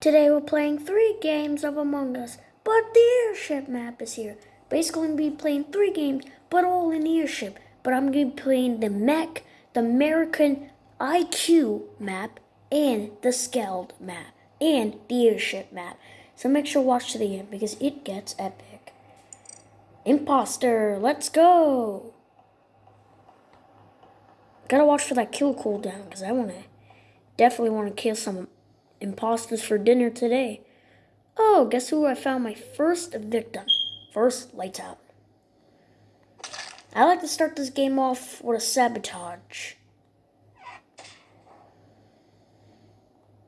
Today we're playing three games of Among Us, but the airship map is here. Basically, I'm gonna be playing three games, but all in the airship. But I'm gonna be playing the mech, the American IQ map, and the Skeld map, and the airship map. So make sure to watch to the end because it gets epic. Imposter, let's go! Gotta watch for that kill cooldown because I wanna definitely wanna kill some imposters for dinner today. Oh, guess who I found my first victim? First, lights out. I like to start this game off with a sabotage.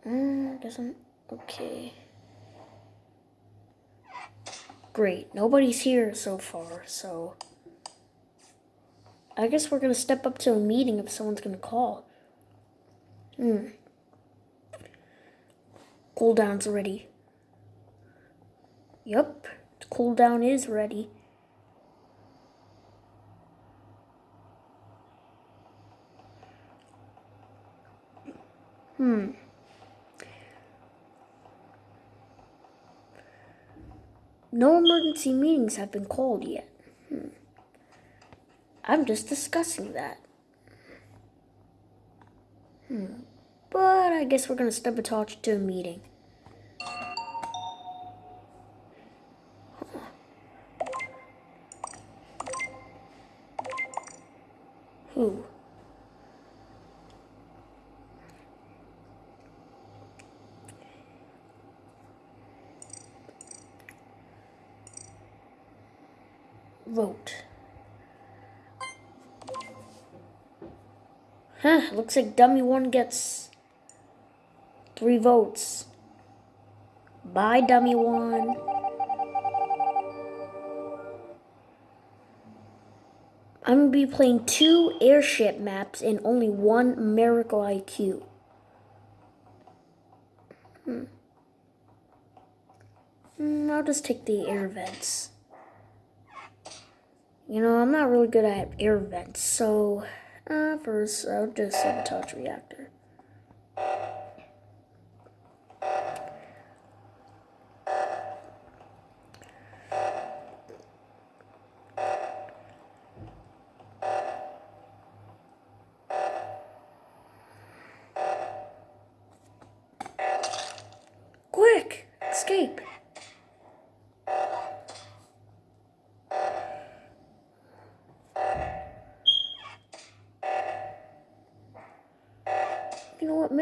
Mm, guess I'm okay. Great, nobody's here so far, so I guess we're gonna step up to a meeting if someone's gonna call. Hmm. Cooldown's ready. Yup, the cooldown is ready. Hmm. No emergency meetings have been called yet. Hmm. I'm just discussing that. Hmm. But I guess we're gonna step a torch to a meeting. Who? Vote. Huh, looks like dummy one gets three votes. Bye, dummy one. I'm going to be playing two airship maps and only one Mira HQ. Hmm. hmm. I'll just take the air vents. You know, I'm not really good at air vents, so uh, first I'll just sabotage reactor.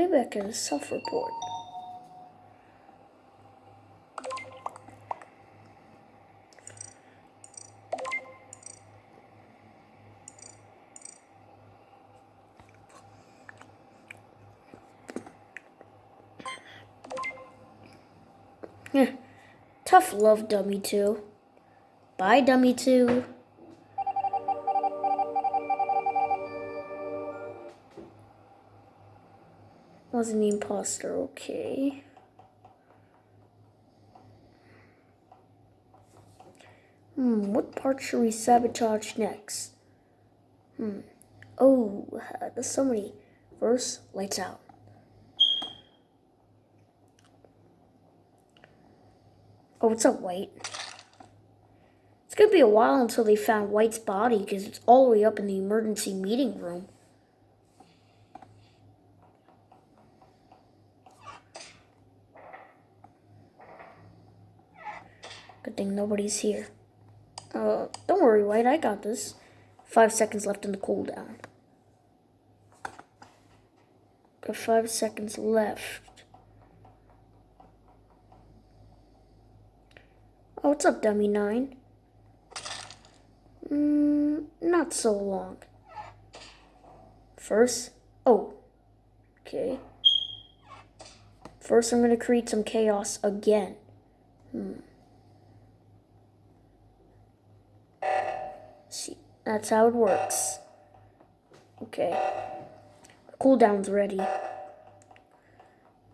You know what? Maybe I can self-report. Tough love, Dummy 2. Bye, Dummy 2. Was an imposter, okay. Hmm, what part should we sabotage next? Hmm. Oh, there's so many. First, lights out. Oh, what's up, White? It's gonna be a while until they found White's body because it's all the way up in the emergency meeting room. Thing nobody's here. Uh, don't worry, White, I got this. Five seconds left in the cooldown. Got five seconds left. Oh, what's up, Dummy 9? Mm, not so long. First, oh, okay. First, I'm to create some chaos again. Hmm. See, that's how it works. Okay. Cooldown's ready.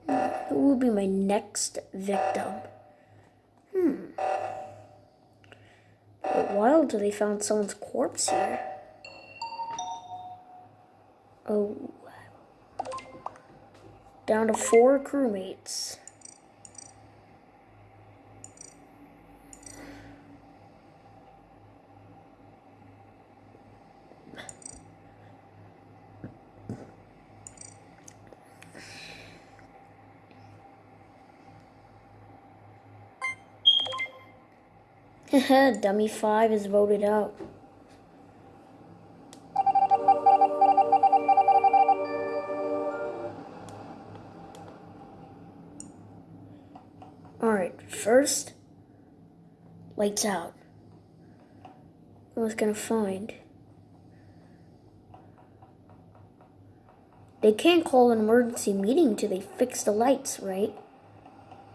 Who will be my next victim? Hmm. While until they found someone's corpse here. Oh. Down to four crewmates. Dummy 5 is voted out. Alright, first, lights out. I was gonna find. They can't call an emergency meeting till they fix the lights, right?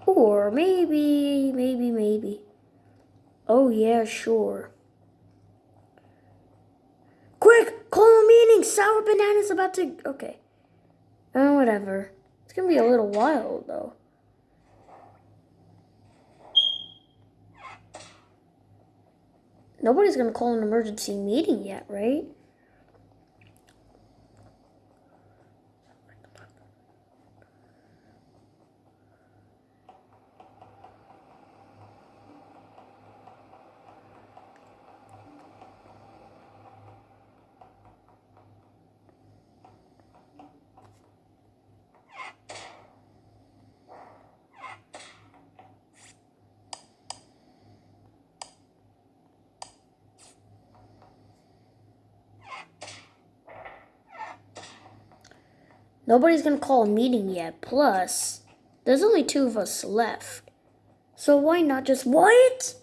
Or maybe, maybe, maybe. Oh, yeah, sure. Quick, call a meeting. Sour Banana's about to. Okay. Oh, whatever. It's gonna be a little while, though. Nobody's gonna call an emergency meeting yet, right? Nobody's gonna call a meeting yet. Plus, there's only two of us left. So why not just what?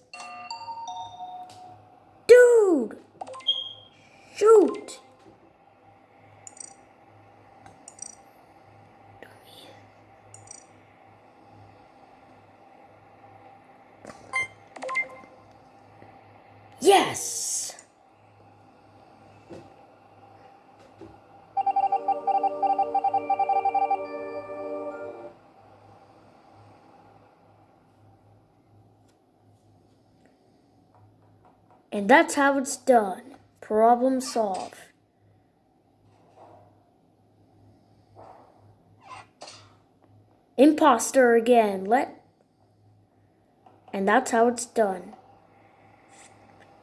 And that's how it's done. Problem solved. Imposter again. Let. And that's how it's done.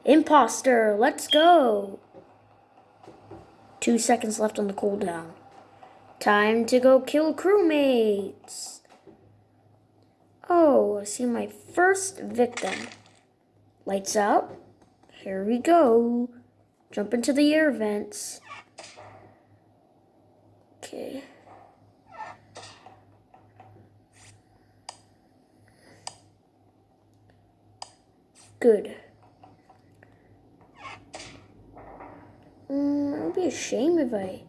Imposter, let's go. Two seconds left on the cooldown. Time to go kill crewmates. Oh, I see my first victim. Lights out. Here we go. Jump into the air vents. Okay. Good. Mm, it would be a shame if I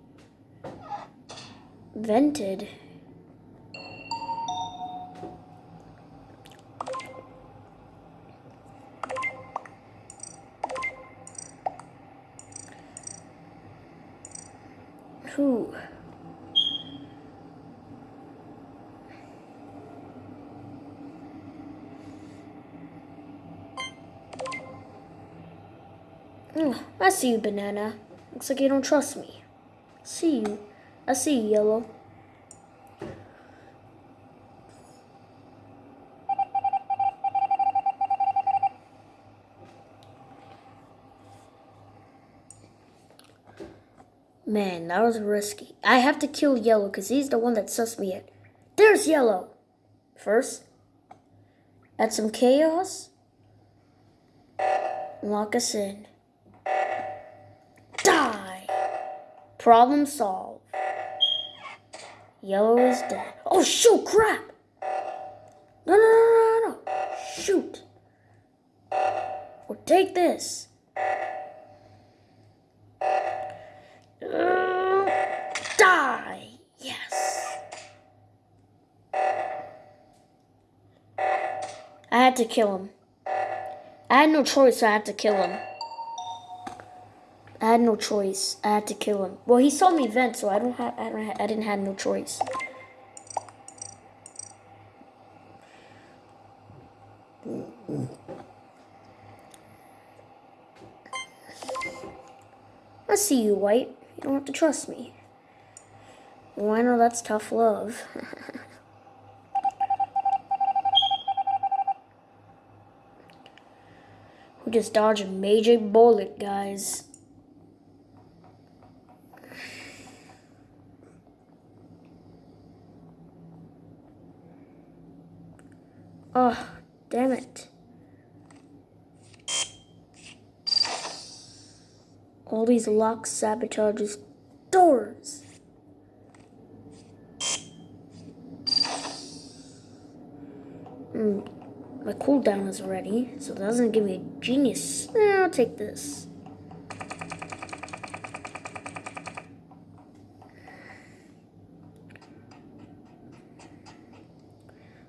vented. Who? Mm, I see you, Banana. Looks like you don't trust me. See you. I see you, Yellow. Man, that was risky. I have to kill Yellow because he's the one that sussed me in. There's Yellow. First, add some chaos. Lock us in. Die. Problem solved. Yellow is dead. Oh, shoot, crap. No, no, no, no, no. Shoot. Well, take this. Die. Yes. I had to kill him. I had no choice, so I had to kill him. I had no choice. I had to kill him. Well, he saw me vent, so I don't have. I don't. Ha I didn't have no choice. I see you, White. You don't have to trust me. Bueno, that's tough love. we just dodged a major bullet, guys. Oh, damn it. All these locked sabotages doors. Hmm. My cooldown is ready, so that doesn't give me a genius. Eh, I'll take this.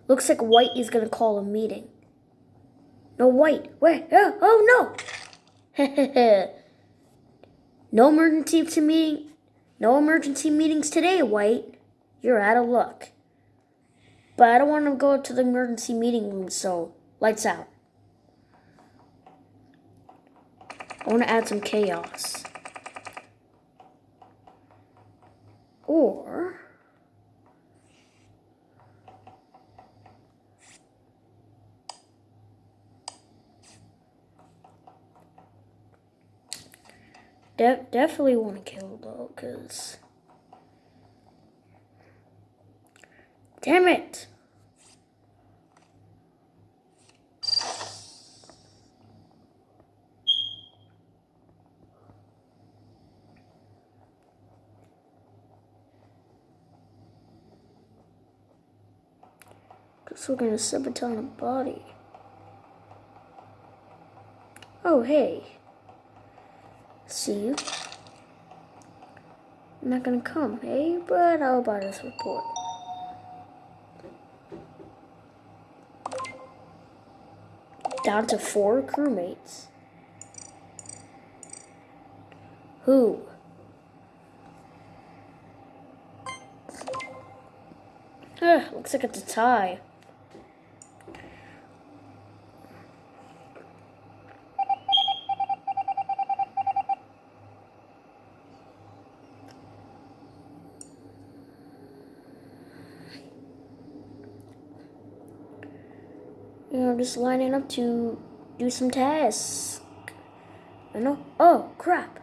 Looks like White is gonna call a meeting. No, White. Wait. Oh, oh no. no emergency meeting. No emergency meetings today, White. You're out of luck. But I don't want to go to the emergency meeting room, so lights out. I want to add some chaos. Or De definitely want to kill though, cause damn it. Guess we're gonna sabotage a body. Oh, hey. See you. I'm not gonna come, hey? But how about this report? Down to four crewmates. Who? Looks like it's a tie. Know, just lining up to do some tasks. I know. Oh, crap.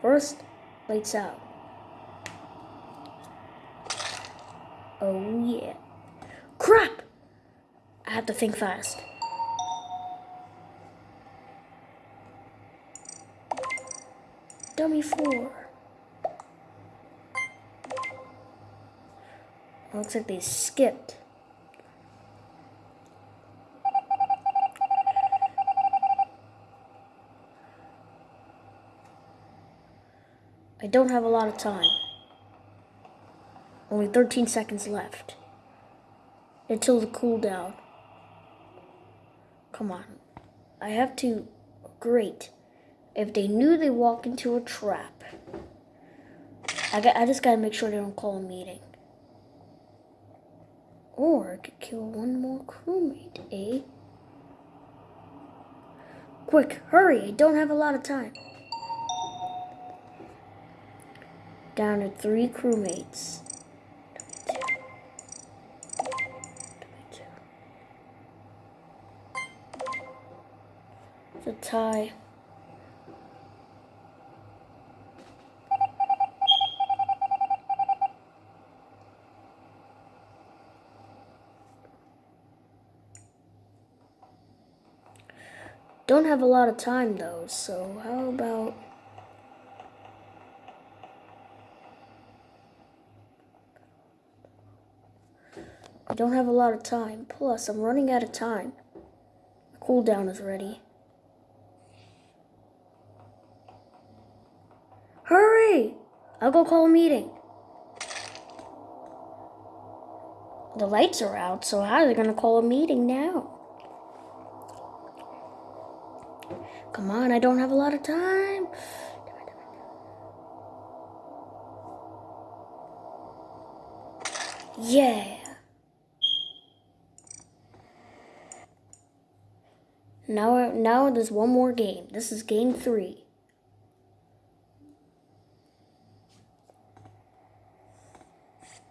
First, lights out. Oh, yeah. Crap! I have to think fast. Dummy four. Looks like they skipped. I don't have a lot of time. Only 13 seconds left. Until the cooldown. Come on. I have to... Great. If they knew they walked into a trap. I, got, I just gotta make sure they don't call a meeting. Or I could kill one more crewmate, eh? Quick, hurry, I don't have a lot of time. Down to three crewmates. It's a tie. Don't have a lot of time though, so how about... I don't have a lot of time. Plus, I'm running out of time. The cooldown is ready. Hurry! I'll go call a meeting. The lights are out, so how are they gonna call a meeting now? Come on, I don't have a lot of time. Yeah. Now, now there's one more game. This is game three.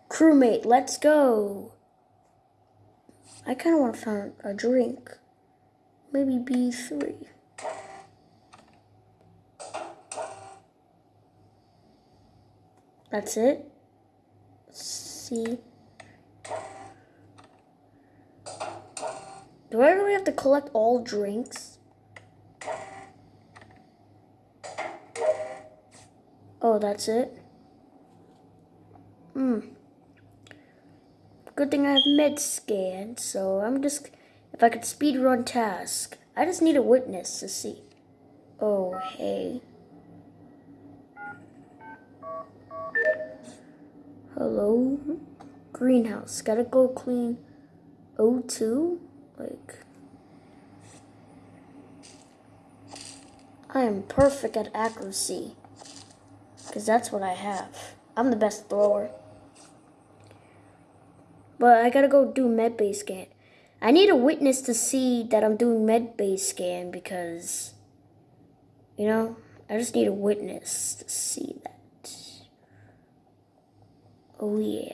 Crewmate, let's go. I kind of want to find a drink. Maybe B3. That's it. See. Do I really have to collect all drinks? Oh, that's it? Hmm. Good thing I have med scan, so I'm just if I could speed run task. I just need a witness to see. Oh hey. Hello? Greenhouse. Gotta go clean O2? Like I am perfect at accuracy. Because that's what I have. I'm the best thrower. But I gotta go do med base scan. I need a witness to see that I'm doing med base scan because, you know, I just need a witness to see that. Oh, yeah.